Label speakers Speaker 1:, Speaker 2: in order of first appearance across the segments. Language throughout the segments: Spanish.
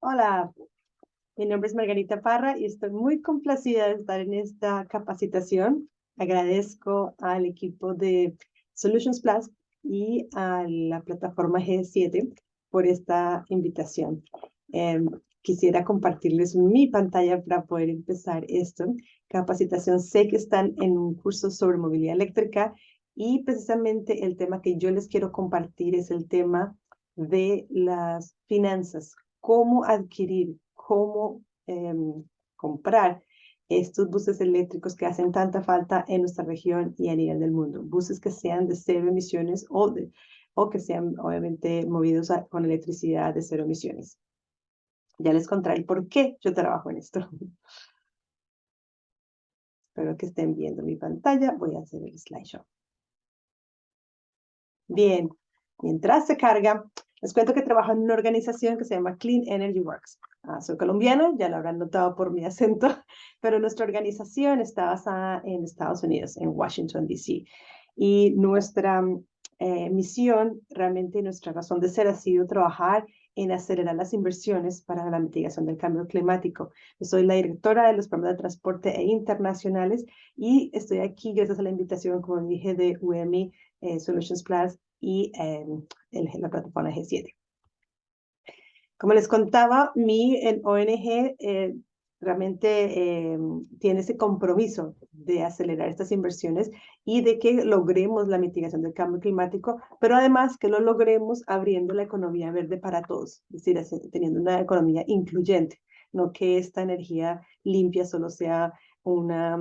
Speaker 1: Hola, mi nombre es Margarita Parra y estoy muy complacida de estar en esta capacitación. Agradezco al equipo de Solutions Plus y a la plataforma G7 por esta invitación. Em, quisiera compartirles mi pantalla para poder empezar esto. Capacitación, sé que están en un curso sobre movilidad eléctrica y precisamente el tema que yo les quiero compartir es el tema de las finanzas, cómo adquirir, cómo em, comprar estos buses eléctricos que hacen tanta falta en nuestra región y a nivel del mundo. Buses que sean de cero emisiones o, de, o que sean obviamente movidos con electricidad de cero emisiones. Ya les contaré por qué yo trabajo en esto. Espero que estén viendo mi pantalla. Voy a hacer el slideshow. Bien, mientras se carga, les cuento que trabajo en una organización que se llama Clean Energy Works. Ah, soy colombiana, ya lo habrán notado por mi acento, pero nuestra organización está basada en Estados Unidos, en Washington, D.C. Y nuestra eh, misión, realmente nuestra razón de ser ha sido trabajar en acelerar las inversiones para la mitigación del cambio climático. Yo soy la directora de los programas de transporte e internacionales y estoy aquí gracias a la invitación, como dije, de UMI eh, Solutions Plus y em, la plataforma G7. Como les contaba, mi ONG eh, realmente em, tiene ese compromiso de acelerar estas inversiones y de que logremos la mitigación del cambio climático, pero además que lo logremos abriendo la economía verde para todos, es decir, teniendo una economía incluyente, no que esta energía limpia solo sea una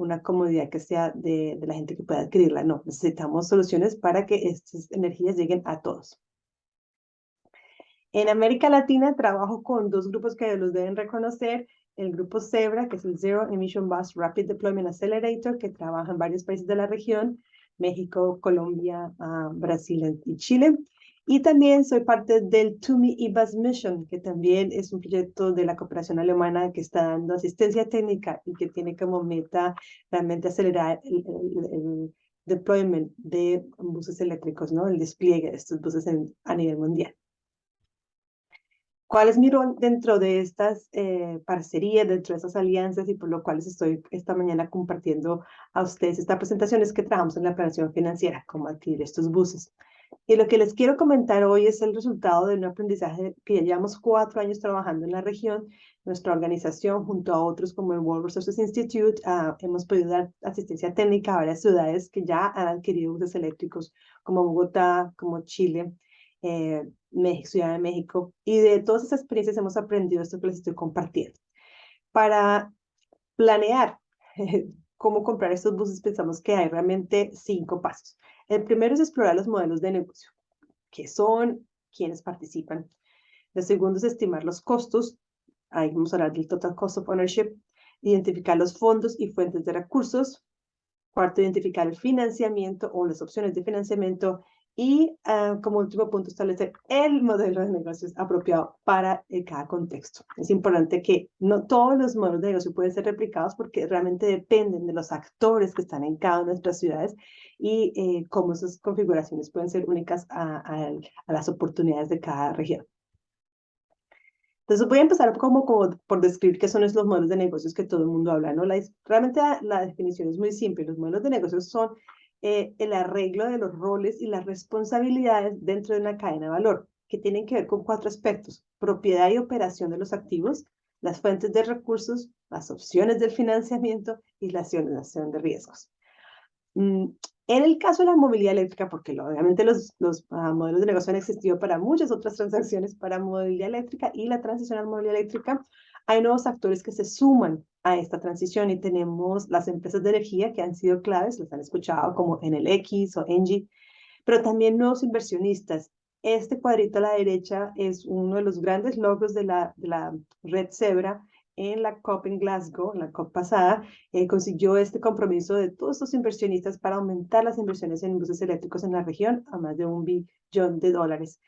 Speaker 1: una comodidad que sea de, de la gente que pueda adquirirla. No, necesitamos soluciones para que estas energías lleguen a todos. En América Latina trabajo con dos grupos que los deben reconocer. El grupo ZEBRA, que es el Zero Emission Bus Rapid Deployment Accelerator, que trabaja en varios países de la región, México, Colombia, uh, Brasil y Chile. Y también soy parte del TUMI IBAS Mission, que también es un proyecto de la cooperación alemana que está dando asistencia técnica y que tiene como meta realmente acelerar el, deployment de buses eléctricos, ¿no? el despliegue de estos buses a nivel mundial. ¿Cuál es mi rol dentro de estas eh, parcerías, dentro de estas alianzas y por lo cual estoy esta mañana compartiendo a ustedes esta presentación? Es que trabajamos en la operación financiera, cómo adquirir estos buses. Y lo que les quiero comentar hoy es el resultado de un aprendizaje que ya llevamos cuatro años trabajando en la región. Nuestra organización, junto a otros como el World Resources Institute, uh, hemos podido dar asistencia técnica a varias ciudades que ya han adquirido buses eléctricos, como Bogotá, como Chile, eh, México, Ciudad de México. Y de todas esas experiencias hemos aprendido esto que les estoy compartiendo. Para planear cómo comprar estos buses, pensamos que hay realmente cinco pasos. El primero es explorar los modelos de negocio, qué son, quiénes participan. El segundo es estimar los costos, ahí vamos a hablar del total cost of ownership, identificar los fondos y fuentes de recursos. Cuarto, identificar el financiamiento o las opciones de financiamiento y ah, como último punto, establecer el modelo de negocios apropiado para eh, cada contexto. Es importante que no todos los modelos de negocio pueden ser replicados porque realmente dependen de los actores que están en cada una de nuestras ciudades y eh, cómo esas configuraciones pueden ser únicas a, a, las oportunidades de cada región. Entonces voy a empezar como, como, por describir qué son esos modelos de negocios que todo el mundo habla. ¿no? La, realmente la, la definición es muy simple. Los modelos de negocios son eh, el arreglo de los roles y las responsabilidades dentro de una cadena de valor, que tienen que ver con cuatro aspectos, propiedad y operación de los activos, las fuentes de recursos, las opciones del financiamiento y la asignación de riesgos. Mm, en el caso de la movilidad eléctrica, porque obviamente los, los ah, modelos de negocio han existido para muchas otras transacciones, para movilidad eléctrica y la transición a la movilidad eléctrica, hay nuevos actores que se suman a esta transición y tenemos las empresas de energía que han sido claves, las han escuchado como X o Engie, pero también nuevos inversionistas. Este cuadrito a la derecha es uno de los grandes logros de la, de la red Zebra en la COP en Glasgow, en la COP pasada, eh, consiguió este compromiso de todos estos inversionistas para aumentar las inversiones en buses eléctricos en la región a más de un billón de dólares.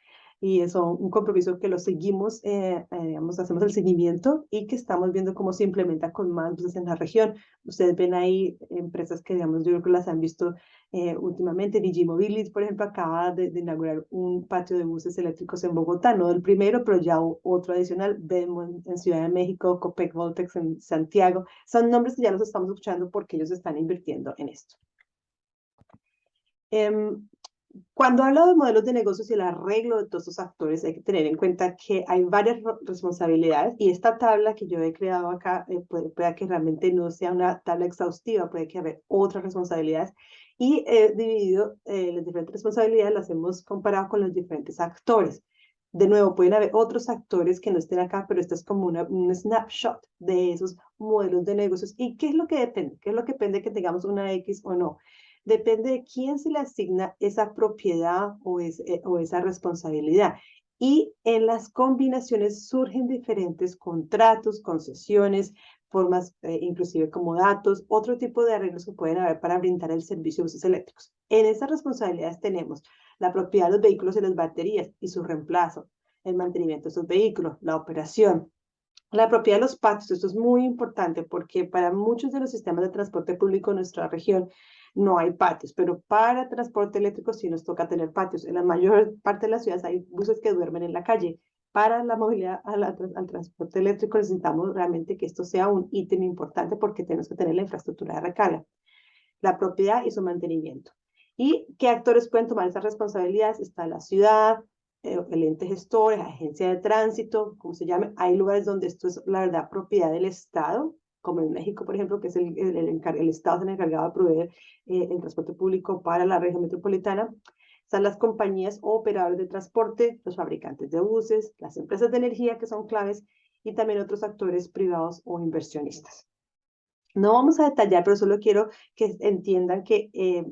Speaker 1: Y eso un compromiso que lo seguimos, eh, eh, digamos, hacemos el seguimiento y que estamos viendo cómo se implementa con más buses en la región. Ustedes ven ahí empresas que, digamos, yo creo que las han visto eh, últimamente. Digimobilis, por ejemplo, acaba de, inaugurar un patio de buses eléctricos en Bogotá, no el primero, pero ya otro adicional. Vemos en Ciudad de México, Copec Voltex en Santiago. Son nombres que ya los estamos escuchando porque ellos están invirtiendo en esto. Em, cuando hablo de modelos de negocios y el arreglo de todos estos actores, hay que tener en cuenta que hay varias responsabilidades y esta tabla que yo he creado acá eh, puede, que realmente no sea una tabla exhaustiva, puede que haber otras responsabilidades y he dividido eh, las diferentes responsabilidades, las hemos comparado con los diferentes actores. De nuevo, pueden haber otros actores que no estén acá, pero esto es como una, un snapshot de esos modelos de negocios. ¿Y qué es lo que depende? ¿Qué es lo que depende que tengamos una X o no? Depende de quién se le asigna esa propiedad o, eh, o esa responsabilidad. Y en las combinaciones surgen diferentes contratos, concesiones, formas eh, inclusive como datos, otro tipo de arreglos que pueden haber para brindar el servicio de buses eléctricos. En esas responsabilidades tenemos la propiedad de los vehículos y las baterías y su reemplazo, el mantenimiento de esos vehículos, la operación, la propiedad de los patios, esto es muy importante porque para muchos de los sistemas de transporte público en nuestra región, no hay patios, pero para transporte eléctrico sí nos toca tener patios. En la mayor parte de las ciudades hay buses que duermen en la calle. Para la movilidad al, transporte eléctrico necesitamos realmente que esto sea un ítem importante porque tenemos que tener la infraestructura de recarga, la propiedad y su mantenimiento. ¿Y qué actores pueden tomar esas responsabilidades? Está la ciudad, eh, el ente gestor, la agencia de tránsito, como se llame. Hay lugares donde esto es, la verdad, propiedad del Estado, como en México, por ejemplo, que es el, el, el, Estado encargado de proveer eh, el transporte público para la región metropolitana, están las compañías o operadores de transporte, los fabricantes de buses, las empresas de energía que son claves y también otros actores privados o inversionistas. No vamos a detallar, pero solo quiero que entiendan que eh,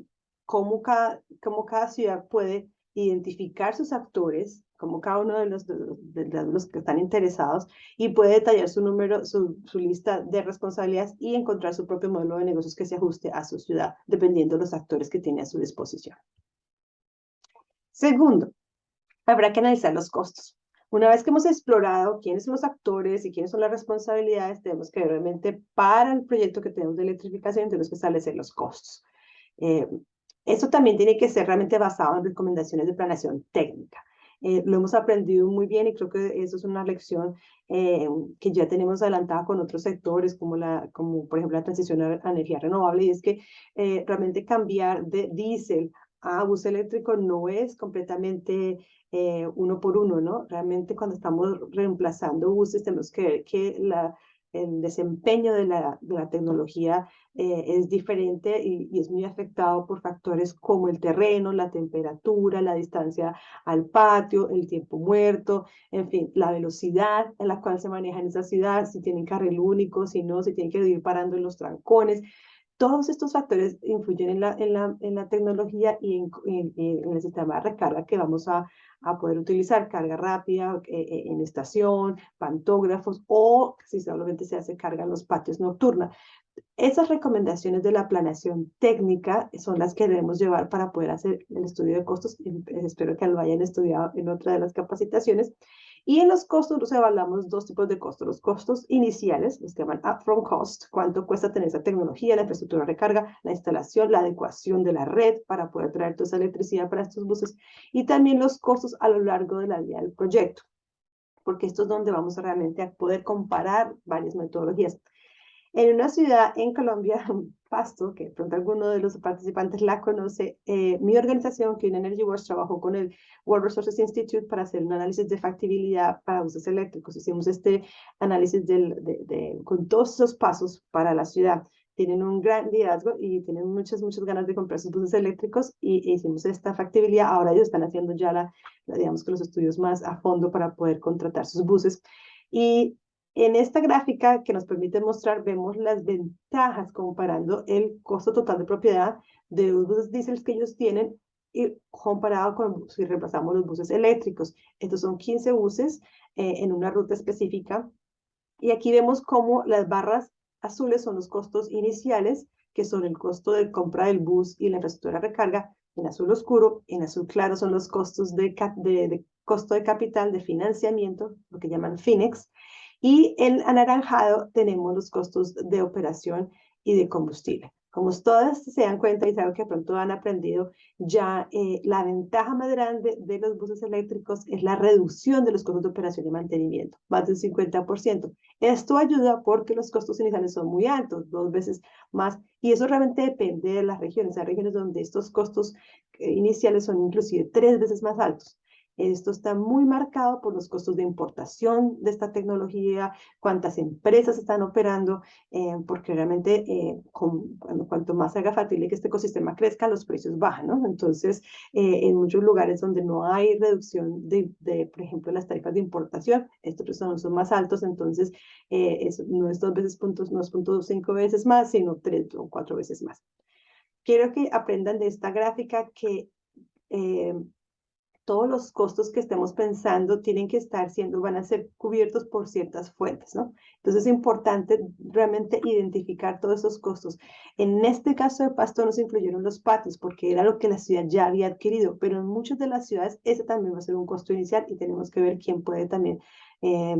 Speaker 1: cómo, cada, cómo cada ciudad puede identificar sus actores como cada uno de los, de, los que están interesados y puede detallar su número, su, su, lista de responsabilidades y encontrar su propio modelo de negocios que se ajuste a su ciudad, dependiendo de los actores que tiene a su disposición. Segundo, habrá que analizar los costos. Una vez que hemos explorado quiénes son los actores y quiénes son las responsabilidades, tenemos que realmente para el proyecto que tenemos de electrificación tenemos que establecer los costos. Eh, eso también tiene que ser realmente basado en recomendaciones de planeación técnica. Eh, lo hemos aprendido muy bien y creo que eso es una lección eh, que ya tenemos adelantada con otros sectores, como, la, como por ejemplo la transición a, energía renovable, y es que eh, realmente cambiar de diésel a bus eléctrico no es completamente uno por uno, ¿no? Realmente cuando estamos reemplazando buses tenemos que ver que la, el desempeño de la, de la tecnología eh, es diferente y, es muy afectado por factores como el terreno, la temperatura, la distancia al patio, el tiempo muerto, en fin, la velocidad en la cual se maneja en esa ciudad, si tienen carril único, si no, si tienen que ir parando en los trancones. Todos estos factores influyen en la, tecnología y en, el sistema de recarga que vamos a, poder utilizar, carga rápida eh, eh, en estación, pantógrafos o si solamente se hace carga en los patios nocturna. Esas recomendaciones de la planeación técnica son las que debemos llevar para poder hacer el estudio de costos. Espero que lo hayan estudiado en otra de las capacitaciones. Y en los costos nos evaluamos dos tipos de costos. Los costos iniciales, los que llaman upfront cost, cuánto cuesta tener esa tecnología, la infraestructura de recarga, la instalación, la adecuación de la red para poder traer toda esa electricidad para estos buses. Y también los costos a lo largo de la vida del proyecto, porque esto es donde vamos realmente a poder comparar varias metodologías. En una ciudad en Colombia, Pasto, que de pronto alguno de los participantes la conoce, eh, mi organización, Clean Energy Works, trabajó con el World Resources Institute para hacer un análisis de factibilidad para buses eléctricos. Hicimos este análisis del, de, con todos esos pasos para la ciudad. Tienen un gran liderazgo y tienen muchas, muchas ganas de comprar sus buses eléctricos y hicimos esta factibilidad. Ahora ellos están haciendo ya la, digamos que los estudios más a fondo para poder contratar sus buses. Y en esta gráfica que nos permite mostrar, vemos las ventajas comparando el costo total de propiedad de los buses diésel que ellos tienen y comparado con si reemplazamos los buses eléctricos. Estos son 15 buses eh, en una ruta específica. Y aquí vemos cómo las barras azules son los costos iniciales, que son el costo de compra del bus y la infraestructura de recarga. En azul oscuro, en azul claro son los costos de, costo de capital, de financiamiento, lo que llaman FINEX, y en anaranjado tenemos los costos de operación y de combustible. Como todas se dan cuenta y saben que pronto han aprendido, ya eh, la ventaja más grande de los buses eléctricos es la reducción de los costos de operación y mantenimiento, más del 50%. Esto ayuda porque los costos iniciales son muy altos, dos veces más, y eso realmente depende de las regiones. Hay regiones donde estos costos eh, iniciales son inclusive tres veces más altos. Esto está muy marcado por los costos de importación de esta tecnología, cuántas empresas están operando, eh, porque realmente eh, cuanto más haga factible que este ecosistema crezca, los precios bajan, ¿no? Entonces, eh, en muchos lugares donde no hay reducción de, de, por ejemplo, las tarifas de importación, estos son, son más altos, entonces no es dos veces puntos, no es punto cinco veces más, sino tres o cuatro veces más. Quiero que aprendan de esta gráfica que todos los costos que estemos pensando tienen que estar siendo, van a ser cubiertos por ciertas fuentes, ¿no? Entonces es importante realmente identificar todos esos costos. En este caso de Pasto nos incluyeron los patios porque era lo que la ciudad ya había adquirido, pero en muchas de las ciudades ese también va a ser un costo inicial y tenemos que ver quién puede también eh,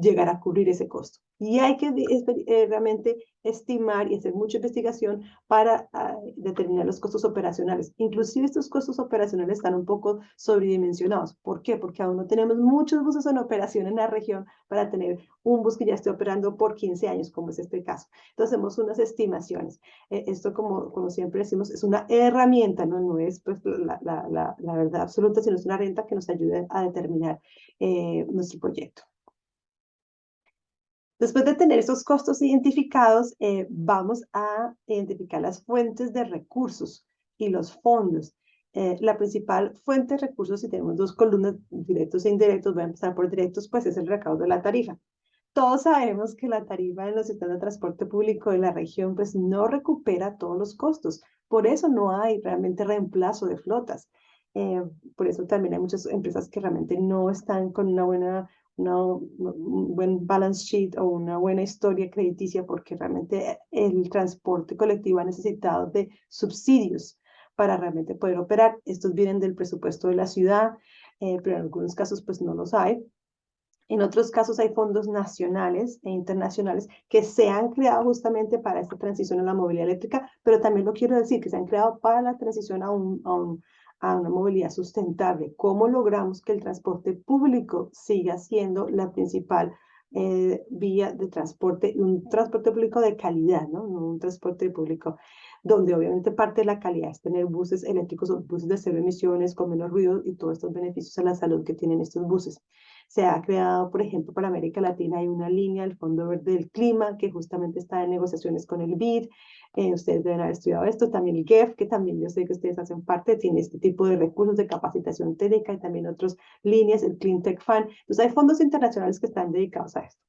Speaker 1: llegar a cubrir ese costo. Y hay que eh, realmente estimar y hacer mucha investigación para ah, determinar los costos operacionales. Inclusive estos costos operacionales están un poco sobredimensionados. ¿Por qué? Porque aún no tenemos muchos buses en operación en la región para tener un bus que ya esté operando por 15 años, como es este caso. Entonces hacemos unas estimaciones. Eh, esto, como, como siempre decimos, es una herramienta, no, no es pues, la, la, la, la verdad absoluta, sino es una renta que nos ayude a determinar nuestro proyecto. Después de tener esos costos identificados, eh, vamos a identificar las fuentes de recursos y los fondos. Eh, la principal fuente de recursos, si tenemos dos columnas, directos e indirectos, voy a empezar por directos, pues es el recaudo de la tarifa. Todos sabemos que la tarifa en los sistemas de transporte público de la región pues no recupera todos los costos. Por eso no hay realmente reemplazo de flotas. Eh, por eso también hay muchas empresas que realmente no están con una buena un buen balance sheet o una buena historia crediticia porque realmente el transporte colectivo ha necesitado de subsidios para realmente poder operar. Estos vienen del presupuesto de la ciudad, eh, pero en algunos casos pues no los hay. En otros casos hay fondos nacionales e internacionales que se han creado justamente para esta transición a la movilidad eléctrica, pero también lo quiero decir que se han creado para la transición a un, a un a una movilidad sustentable. ¿Cómo logramos que el transporte público siga siendo la principal eh, vía de transporte, un transporte público de calidad, ¿no? un transporte público donde obviamente parte de la calidad es tener buses eléctricos o buses de cero emisiones con menos ruido y todos estos beneficios a la salud que tienen estos buses. Se ha creado, por ejemplo, para América Latina hay una línea, el Fondo Verde del Clima, que justamente está en negociaciones con el BID. Eh, ustedes deben haber estudiado esto. También el GEF, que también yo sé que ustedes hacen parte, tiene este tipo de recursos de capacitación técnica y también otras líneas, el Clean Tech Fund. Entonces hay fondos internacionales que están dedicados a esto.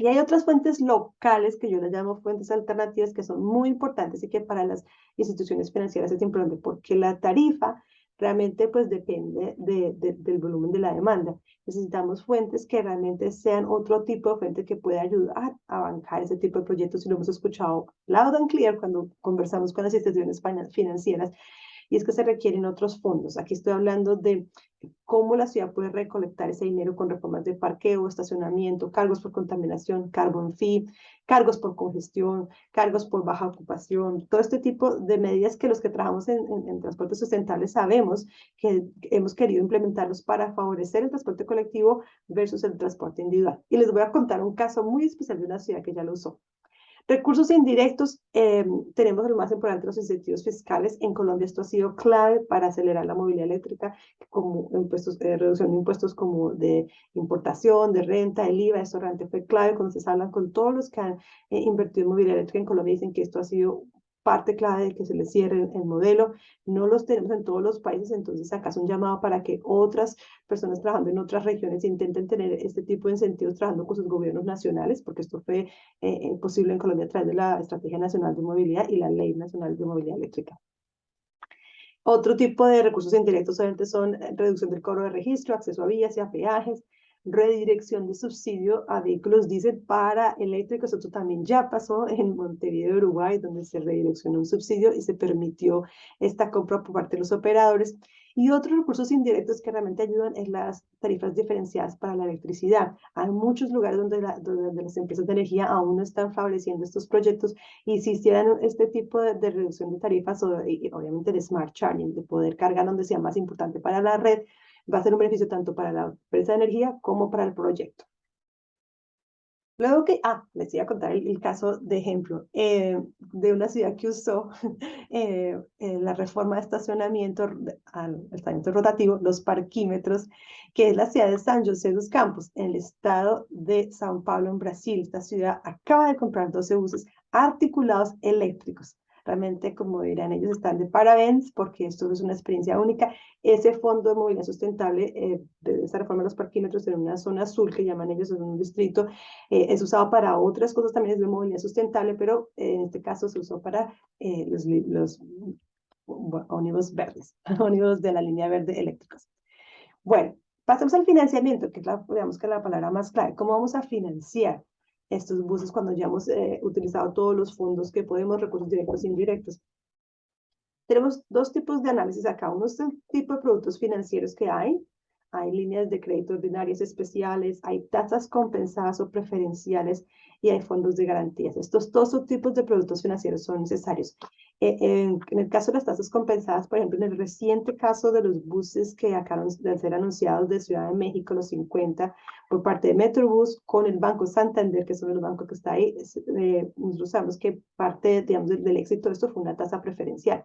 Speaker 1: Y hay otras fuentes locales que yo las llamo fuentes alternativas que son muy importantes y que para las instituciones financieras es importante porque la tarifa realmente pues depende de, del volumen de la demanda. Necesitamos fuentes que realmente sean otro tipo de fuente que pueda ayudar a bancar ese tipo de proyectos y lo hemos escuchado loud and clear cuando conversamos con las instituciones financieras y es que se requieren otros fondos. Aquí estoy hablando de cómo la ciudad puede recolectar ese dinero con reformas de parqueo, estacionamiento, cargos por contaminación, carbon fee, cargos por congestión, cargos por baja ocupación, todo este tipo de medidas que los que trabajamos en, transporte sustentable sabemos que hemos querido implementarlos para favorecer el transporte colectivo versus el transporte individual. Y les voy a contar un caso muy especial de una ciudad que ya lo usó. Recursos indirectos, eh, tenemos el más importante, los incentivos fiscales. En Colombia esto ha sido clave para acelerar la movilidad eléctrica, como impuestos, eh, reducción de impuestos como de importación, de renta, el IVA, esto realmente fue clave. Cuando se habla con todos los que han eh, invertido en movilidad eléctrica en Colombia, dicen que esto ha sido parte clave de que se le cierre el, modelo. No los tenemos en todos los países, entonces acá es un llamado para que otras personas trabajando en otras regiones intenten tener este tipo de incentivos trabajando con sus gobiernos nacionales, porque esto fue eh, eh, posible en Colombia a través de la Estrategia Nacional de Movilidad y la Ley Nacional de Movilidad Eléctrica. Otro tipo de recursos indirectos obviamente son eh, reducción del cobro de registro, acceso a vías y a peajes, redirección de subsidio a vehículos diésel para eléctricos. Esto también ya pasó en Montevideo, Uruguay, donde se redireccionó un subsidio y se permitió esta compra por parte de los operadores. Y otros recursos indirectos que realmente ayudan es las tarifas diferenciadas para la electricidad. Hay muchos lugares donde, las empresas de energía aún no están favoreciendo estos proyectos y si hicieran este tipo de, de reducción de tarifas o obviamente de smart charging, de poder cargar donde sea más importante para la red, va a ser un beneficio tanto para la empresa de energía como para el proyecto. Luego que, ah, les iba a contar el, caso de ejemplo eh, de una ciudad que usó eh, la reforma de estacionamiento, al estacionamiento rotativo, los parquímetros, que es la ciudad de San José dos Campos, en el estado de Sao Paulo, en Brasil. Esta ciudad acaba de comprar 12 buses articulados eléctricos Realmente, como dirán ellos, están de parabéns porque esto es una experiencia única. Ese fondo de movilidad sustentable eh, de esta reforma de los parquímetros en una zona azul que llaman ellos en un distrito eh, es usado para otras cosas también es de movilidad sustentable, pero en este caso se usó para eh, los, los ónibus verdes, ónibus de la línea verde eléctricos. Bueno, pasemos al financiamiento, que es la, digamos que la palabra más clave. ¿Cómo vamos a financiar? Estos buses cuando ya hemos eh, utilizado todos los fondos que podemos, recursos directos e indirectos. Tenemos dos tipos de análisis acá. Uno es el tipo de productos financieros que hay. Hay líneas de crédito ordinarias especiales, hay tasas compensadas o preferenciales y hay fondos de garantías. Estos dos tipos de productos financieros son necesarios. Eh, en, el caso de las tasas compensadas, por ejemplo, en el reciente caso de los buses que acaban de ser anunciados de Ciudad de México, los 50, por parte de Metrobús, con el Banco Santander, que es uno de los bancos que está ahí, eh, nosotros sabemos que parte, digamos, del, éxito de esto fue una tasa preferencial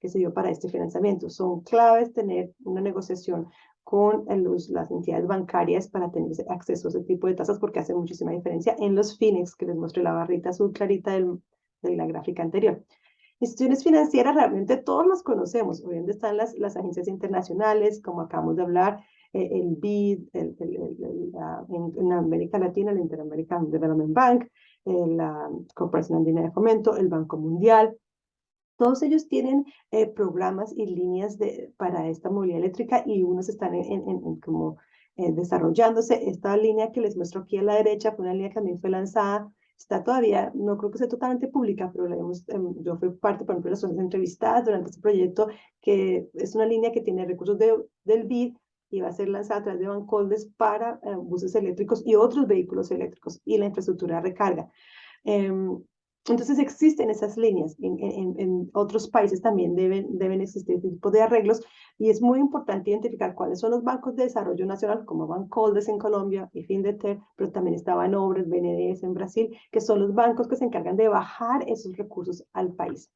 Speaker 1: que se dio para este financiamiento. Son claves tener una negociación con los, las entidades bancarias para tener acceso a ese tipo de tasas porque hace muchísima diferencia en los fines que les mostré la barrita azul clarita del, de la gráfica anterior. Instituciones financieras realmente todos las conocemos, hoy están las, las agencias internacionales, como acabamos de hablar, eh, el BID, el, en, América Latina, el Interamerican Development Bank, eh, la Corporación Andina de Fomento, el Banco Mundial, todos ellos tienen eh, programas y líneas de, para esta movilidad eléctrica y unos están en, como eh, desarrollándose. Esta línea que les muestro aquí a la derecha fue una línea que también fue lanzada. Está todavía, no creo que sea totalmente pública, pero la hemos, em, yo fui parte, por ejemplo, de las entrevistadas durante este proyecto, que es una línea que tiene recursos de, del BID y va a ser lanzada a través de Bancoldes para eh, buses eléctricos y otros vehículos eléctricos y la infraestructura de recarga. Em, entonces existen esas líneas, en, en, otros países también deben, deben existir este tipo de arreglos y es muy importante identificar cuáles son los bancos de desarrollo nacional, como Bancoldes en Colombia y Findeter, pero también estaba en Obras, BNDES en Brasil, que son los bancos que se encargan de bajar esos recursos al país.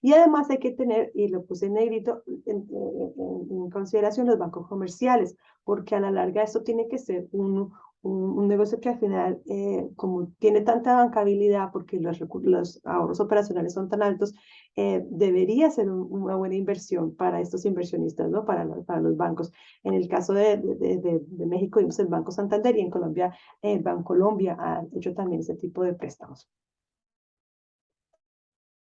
Speaker 1: Y además hay que tener, y lo puse en negrito, en, en, consideración los bancos comerciales, porque a la larga esto tiene que ser un, un, negocio que al final, eh, como tiene tanta bancabilidad porque los, los ahorros operacionales son tan altos, eh, debería ser una buena inversión para estos inversionistas, ¿no? Para, para los bancos. En el caso de, de, de, México vimos el Banco Santander y en Colombia el Banco Colombia ha hecho también ese tipo de préstamos.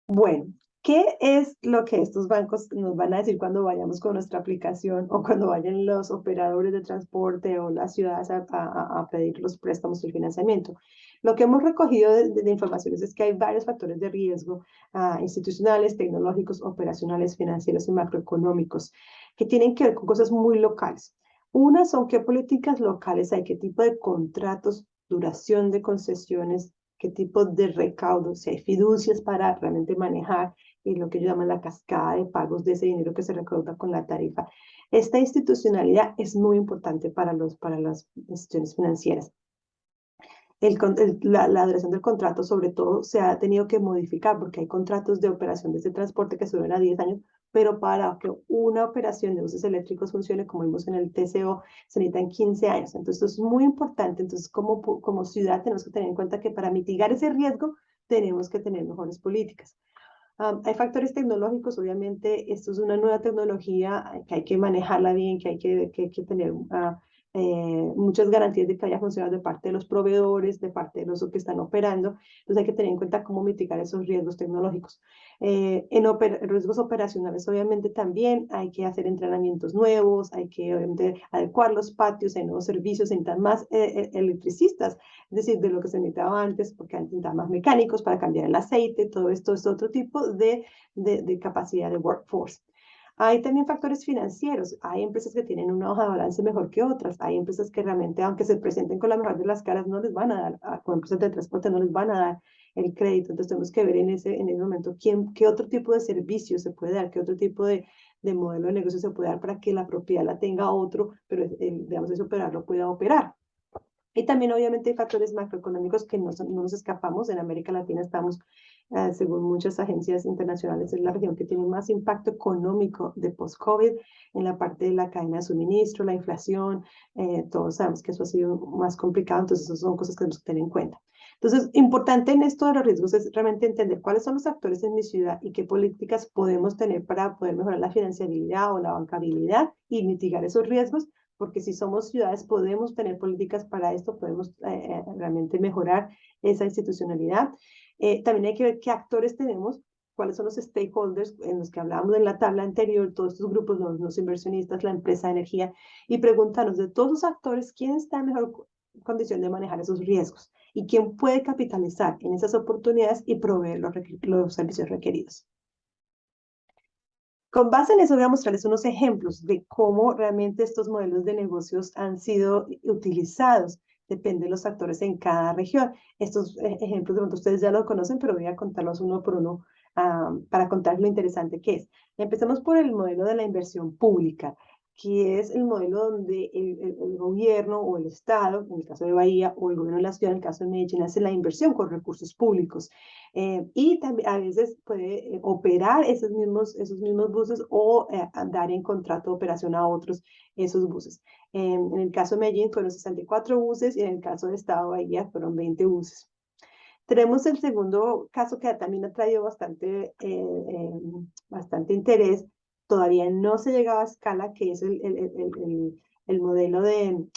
Speaker 1: Bueno, ¿Qué es lo que estos bancos nos van a decir cuando vayamos con nuestra aplicación o cuando vayan los operadores de transporte o las ciudades a, a, pedir los préstamos y el financiamiento? Lo que hemos recogido de, informaciones es que hay varios factores de riesgo uh, institucionales, tecnológicos, operacionales, financieros y macroeconómicos que tienen que ver con cosas muy locales. Una son qué políticas locales hay, qué tipo de contratos, duración de concesiones, qué tipo de recaudo, si hay fiducias para realmente manejar y lo que llaman la cascada de pagos de ese dinero que se recauda con la tarifa. Esta institucionalidad es muy importante para, los, para las instituciones financieras. El, la, la, duración del contrato, sobre todo, se ha tenido que modificar porque hay contratos de operación de ese transporte que suben a 10 años, pero para que una operación de buses eléctricos funcione, como vimos en el TCO, se necesitan 15 años. Entonces, esto es muy importante. Entonces, como, como ciudad tenemos que tener en cuenta que para mitigar ese riesgo, tenemos que tener mejores políticas hay factores tecnológicos, obviamente, esto es una nueva tecnología que hay que manejarla bien, que hay que, que, tener uh, eh, muchas garantías de que haya funcionado de parte de los proveedores, de parte de los que están operando. Entonces hay que tener en cuenta cómo mitigar esos riesgos tecnológicos. Eh, en riesgos operacionales, obviamente, también hay que hacer entrenamientos nuevos, hay que adecuar los patios, hay nuevos servicios, hay más eh, electricistas, es decir, de lo que se necesitaba antes, porque antes más mecánicos para cambiar el aceite, todo esto es otro tipo de, de, de capacidad de workforce. Hay también factores financieros. Hay empresas que tienen una hoja de balance mejor que otras. Hay empresas que realmente, aunque se presenten con la mejor de las caras, no les van a dar, con empresas de transporte no les van a dar el crédito. Entonces tenemos que ver en ese, en ese momento quién, qué otro tipo de servicio se puede dar, qué otro tipo de, de modelo de negocio se puede dar para que la propiedad la tenga otro, pero el, digamos, ese operador pueda operar. Y también obviamente hay factores macroeconómicos que no, no nos escapamos. En América Latina estamos, eh, según muchas agencias internacionales, es la región que tiene más impacto económico de post-COVID en la parte de la cadena de suministro, la inflación. Eh, todos sabemos que eso ha sido más complicado, entonces esas son cosas que tenemos que tener en cuenta. Entonces, importante en esto de los riesgos es realmente entender cuáles son los actores en mi ciudad y qué políticas podemos tener para poder mejorar la financiabilidad o la bancabilidad y mitigar esos riesgos porque si somos ciudades podemos tener políticas para esto, podemos eh, eh, realmente mejorar esa institucionalidad. Eh, también hay que ver qué actores tenemos, cuáles son los stakeholders en los que hablábamos en la tabla anterior, todos estos grupos, los, inversionistas, la empresa de energía, y preguntarnos de todos los actores, ¿quién está en mejor condición de manejar esos riesgos? ¿Y quién puede capitalizar en esas oportunidades y proveer los, los servicios requeridos? Con base en eso voy a mostrarles unos ejemplos de cómo realmente estos modelos de negocios han sido utilizados. Depende de los actores en cada región. Estos eh, ejemplos de pronto ustedes ya lo conocen, pero voy a contarlos uno por uno ah, para contarles lo interesante que es. Empecemos por el modelo de la inversión pública que es el modelo donde el, gobierno o el Estado, en el caso de Bahía, o el gobierno de la ciudad, en el caso de Medellín, hace la inversión con recursos públicos. Eh, y también a veces puede eh, operar esos mismos, esos mismos buses o eh, dar en contrato de operación a otros esos buses. en el caso de Medellín fueron 64 buses y en el caso de Estado de Bahía fueron 20 buses. Tenemos el segundo caso que también ha traído bastante, bastante interés, todavía no se llegaba a escala, que es el, el, el, el modelo de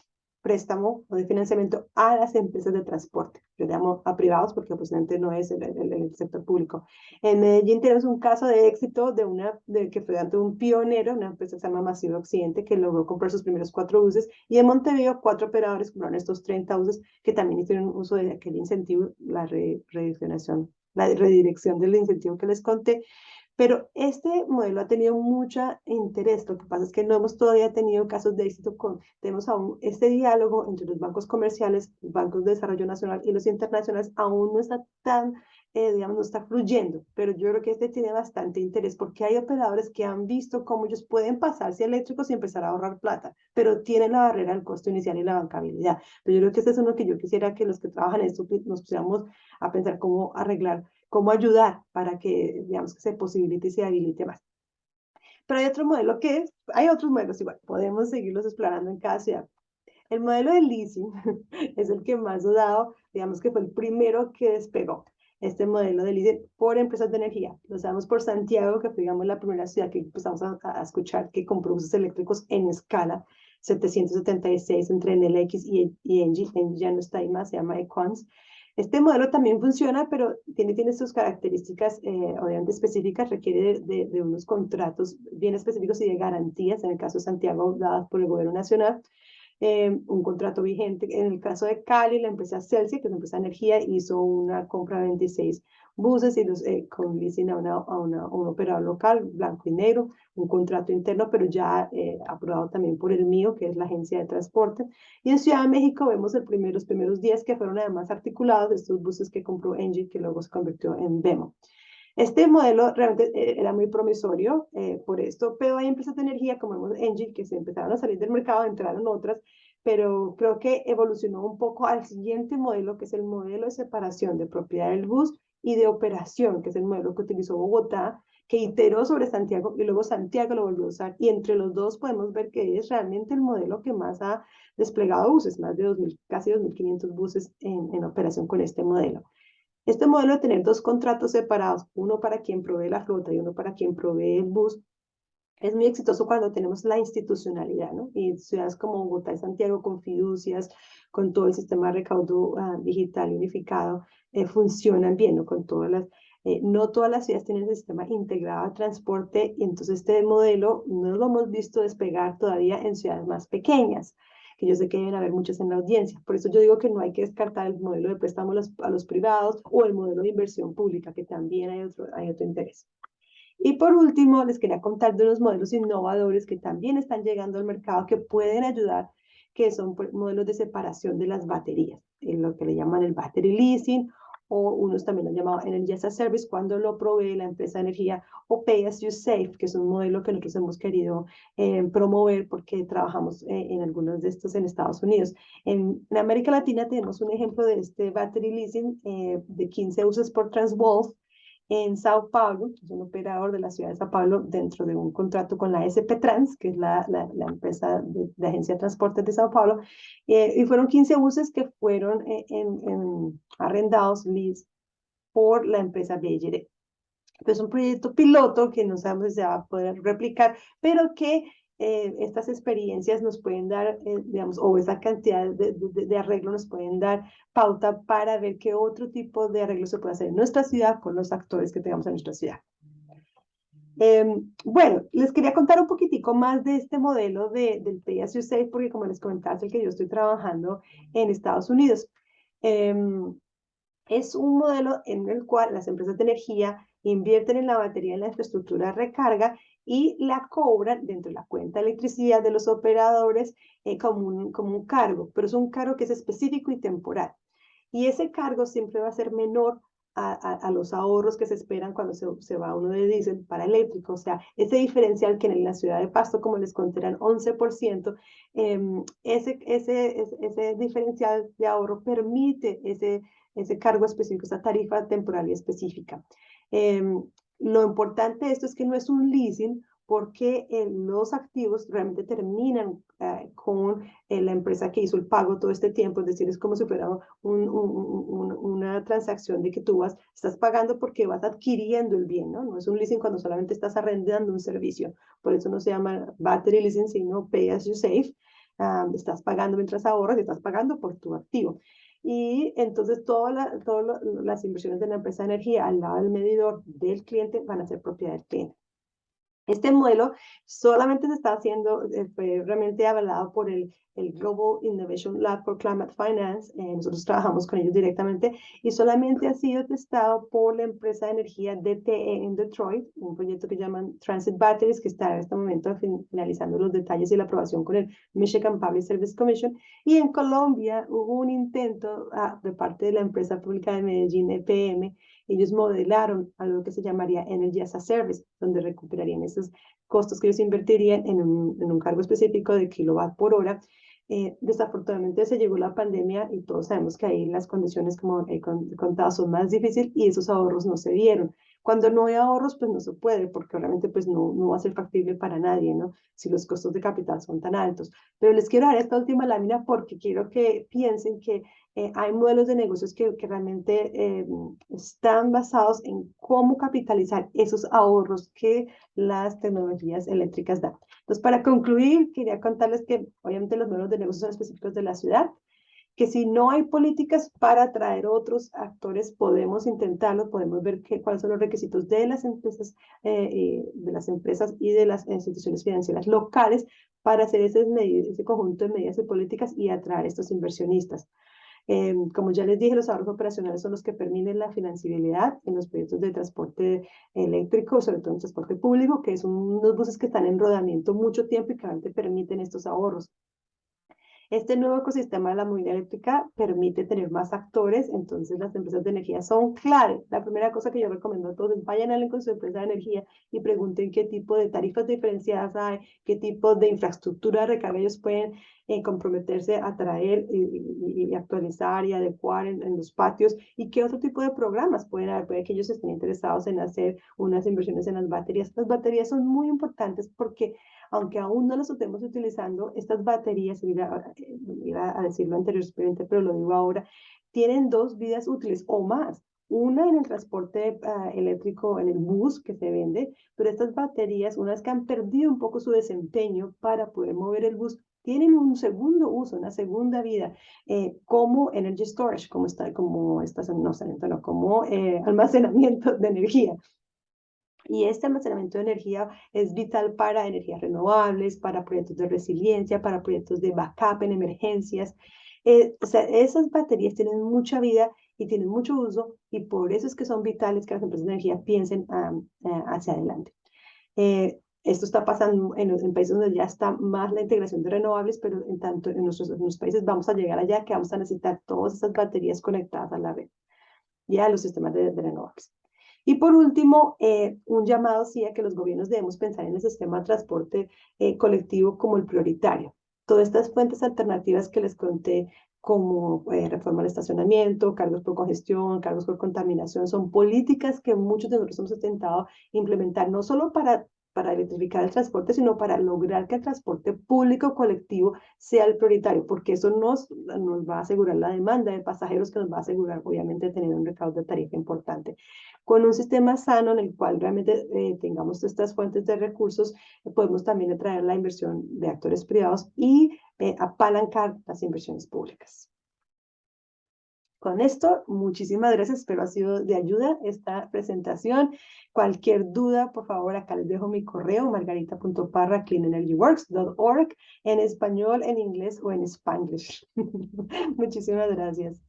Speaker 1: préstamo o de financiamiento a las empresas de transporte. Yo llamo a privados porque posiblemente no es el, sector público. En Medellín tenemos un caso de éxito de una de, que fue ante un pionero, una empresa que se llama Masivo Occidente, que logró comprar sus primeros cuatro buses, y en Montevideo cuatro operadores compraron estos 30 buses que también hicieron uso de aquel incentivo, la redirección, la redirección del incentivo que les conté, pero este modelo ha tenido mucho interés. Lo que pasa es que no hemos todavía tenido casos de éxito tenemos aún este diálogo entre los bancos comerciales, bancos de desarrollo nacional y los internacionales aún no está tan, eh, digamos, no está fluyendo, pero yo creo que este tiene bastante interés porque hay operadores que han visto cómo ellos pueden pasarse eléctricos y empezar a ahorrar plata, pero tienen la barrera del costo inicial y la bancabilidad. Pero yo creo que este es uno que yo quisiera que los que trabajan en esto nos pusiéramos a pensar cómo arreglar cómo ayudar para que, digamos, que se posibilite y se habilite más. Pero hay otro modelo que es, hay otros modelos igual, podemos seguirlos explorando en cada ciudad. El modelo de leasing es el que más ha dado, digamos que fue el primero que despegó este modelo de leasing por empresas de energía. Lo sabemos por Santiago, que fue, digamos, la primera ciudad que empezamos a, escuchar que compró buses eléctricos en escala, 776 entre NLX y, y Engie. Engie ya no está ahí más, se llama Equans. Este modelo también funciona, pero tiene, tiene sus características eh, obviamente específicas, requiere de, de, unos contratos bien específicos y de garantías, en el caso de Santiago, dadas por el gobierno nacional, eh, un contrato vigente. En el caso de Cali, la empresa Celsius, que es una empresa de energía, hizo una compra de 26 buses y los, eh, con a, una, a, una, un operador local, blanco y negro, un contrato interno, pero ya eh, aprobado también por el mío, que es la agencia de transporte. Y en Ciudad de México vemos el primer, los primeros días que fueron además articulados estos buses que compró Engie, que luego se convirtió en Vemo. Este modelo realmente eh, era muy promisorio eh, por esto, pero hay empresas de energía como vemos Engie que se empezaron a salir del mercado, entraron otras, pero creo que evolucionó un poco al siguiente modelo, que es el modelo de separación de propiedad del bus y de operación, que es el modelo que utilizó Bogotá, que iteró sobre Santiago y luego Santiago lo volvió a usar. Y entre los dos podemos ver que es realmente el modelo que más ha desplegado buses, más de 2.000, casi 2.500 buses en operación con este modelo. Este modelo de tener dos contratos separados, uno para quien provee la flota y uno para quien provee el bus, es muy exitoso cuando tenemos la institucionalidad, ¿no? Y ciudades como Bogotá y Santiago con fiducias, con todo el sistema de recaudo uh, digital unificado, eh, funcionan bien, ¿no? Con todas las, eh, no todas las ciudades tienen el sistema integrado de transporte y entonces este modelo no lo hemos visto despegar todavía en ciudades más pequeñas, que yo sé que deben haber muchas en la audiencia. Por eso yo digo que no hay que descartar el modelo de préstamo a los, a los privados o el modelo de inversión pública, que también hay otro, hay otro interés. Y por último, les quería contar de unos modelos innovadores que también están llegando al mercado que pueden ayudar, que son pues, modelos de separación de las baterías, en lo que le llaman el battery leasing o unos también lo llamado Energy as a Service cuando lo provee la empresa de energía o Pay as You Save, que es un modelo que nosotros hemos querido eh, promover porque trabajamos eh, en algunos de estos en Estados Unidos. En, América Latina tenemos un ejemplo de este battery leasing eh, de 15 usos por Transwolf en Sao Paulo, que es un operador de la ciudad de Sao Paulo, dentro de un contrato con la SP Trans, que es la, la, empresa de, agencia de transporte de Sao Paulo, y fueron 15 buses que fueron en, en, arrendados, lease, por la empresa BLD. Es un proyecto piloto que no sabemos si se va a poder replicar, pero que eh, estas experiencias nos pueden dar, eh, digamos, o esa cantidad de, de, arreglo nos pueden dar pauta para ver qué otro tipo de arreglo se puede hacer en nuestra ciudad con los actores que tengamos en nuestra ciudad. Em, bueno, les quería contar un poquitico más de este modelo de, del Pay As You porque como les comentaba, es el que yo estoy trabajando en Estados Unidos. Em, es un modelo en el cual las empresas de energía invierten en la batería en la infraestructura de recarga y la cobran dentro de la cuenta de electricidad de los operadores eh, como, un, como un cargo, pero es un cargo que es específico y temporal. Y ese cargo siempre va a ser menor a, a, los ahorros que se esperan cuando se, se, va uno de diésel para eléctrico. O sea, ese diferencial que en la ciudad de Pasto, como les conté, eran 11%, eh, ese, ese, ese, diferencial de ahorro permite ese, ese cargo específico, esa tarifa temporal y específica. Em, lo importante de esto es que no es un leasing porque eh, los activos realmente terminan eh, con eh, la empresa que hizo el pago todo este tiempo, es decir, es como si fuera un, una transacción de que tú vas, estás pagando porque vas adquiriendo el bien, ¿no? No es un leasing cuando solamente estás arrendando un servicio, por eso no se llama battery leasing, sino pay as you save, ah, estás pagando mientras ahorras y estás pagando por tu activo y entonces todas las inversiones de la empresa de energía al lado del medidor del cliente van a ser propiedad del cliente. Este modelo solamente se está haciendo, eh, realmente avalado por el, el Global Innovation Lab for Climate Finance. Eh, nosotros trabajamos con ellos directamente y solamente ha sido testado por la empresa de energía DTE en Detroit, un proyecto que llaman Transit Batteries, que está en este momento finalizando los detalles y la aprobación con el Michigan Public Service Commission. Y en Colombia hubo un intento ah, de parte de la empresa pública de Medellín, EPM, ellos modelaron algo que se llamaría Energy as a Service, donde recuperarían esos costos que ellos invertirían en un, en un cargo específico de kilowatt por hora. Eh, desafortunadamente se llegó la pandemia y todos sabemos que ahí las condiciones, como he contado, son más difíciles y esos ahorros no se dieron. Cuando no hay ahorros, pues no se puede, porque obviamente pues no, no va a ser factible para nadie, ¿no? Si los costos de capital son tan altos. Pero les quiero dar esta última lámina porque quiero que piensen que eh, hay modelos de negocios que, que realmente eh, están basados en cómo capitalizar esos ahorros que las tecnologías eléctricas dan. Entonces, para concluir, quería contarles que obviamente los modelos de negocios son específicos de la ciudad, que si no hay políticas para atraer otros actores, podemos intentarlo, podemos ver qué, cuáles son los requisitos de las empresas, eh, de las empresas y de las instituciones financieras locales para hacer ese, conjunto de medidas y políticas y atraer estos inversionistas. Eh, como ya les dije, los ahorros operacionales son los que permiten la financiabilidad en los proyectos de transporte eléctrico, sobre todo en transporte público, que son unos buses que están en rodamiento mucho tiempo y que realmente permiten estos ahorros. Este nuevo ecosistema de la movilidad eléctrica permite tener más actores, entonces las empresas de energía son clave. La primera cosa que yo recomiendo a todos vayan a con su empresa de energía y pregunten qué tipo de tarifas diferenciadas hay, qué tipo de infraestructura de recarga ellos pueden eh, comprometerse a traer y, actualizar y adecuar en, en, los patios y qué otro tipo de programas pueden haber, puede que ellos estén interesados en hacer unas inversiones en las baterías. Las baterías son muy importantes porque aunque aún no las estemos utilizando, estas baterías, iba, a decirlo anteriormente, pero lo digo ahora, tienen dos vidas útiles o más. Una en el transporte ah, eléctrico, en el bus que se vende, pero estas baterías, unas que han perdido un poco su desempeño para poder mover el bus, tienen un segundo uso, una segunda vida, eh, como energy storage, como, está, como, no, como eh, almacenamiento de energía. Y este almacenamiento de energía es vital para energías renovables, para proyectos de resiliencia, para proyectos de backup en emergencias. Eh, o sea, esas baterías tienen mucha vida y tienen mucho uso y por eso es que son vitales que las empresas de energía piensen eh, hacia adelante. Eh, esto está pasando en, en, países donde ya está más la integración de renovables, pero en tanto en nuestros, en países vamos a llegar allá que vamos a necesitar todas esas baterías conectadas a la red, ya los sistemas de, renovables. Y por último, eh, un llamado sí a que los gobiernos debemos pensar en el sistema de transporte eh, colectivo como el prioritario. Todas estas fuentes alternativas que les conté, como eh, reforma del estacionamiento, cargos por congestión, cargos por contaminación, son políticas que muchos de nosotros hemos intentado implementar, no solo para para electrificar el transporte, sino para lograr que el transporte público colectivo sea el prioritario, porque eso nos, nos va a asegurar la demanda de pasajeros, que nos va a asegurar, obviamente, tener un recaudo de tarifa importante. Con un sistema sano en el cual realmente eh, tengamos estas fuentes de recursos, podemos también atraer la inversión de actores privados y eh, apalancar las inversiones públicas. Con esto, muchísimas gracias, espero ha sido de ayuda esta presentación. Cualquier duda, por favor, acá les dejo mi correo, margarita.parra.cleanenergyworks.org, en español, en inglés o en spanglish. muchísimas gracias.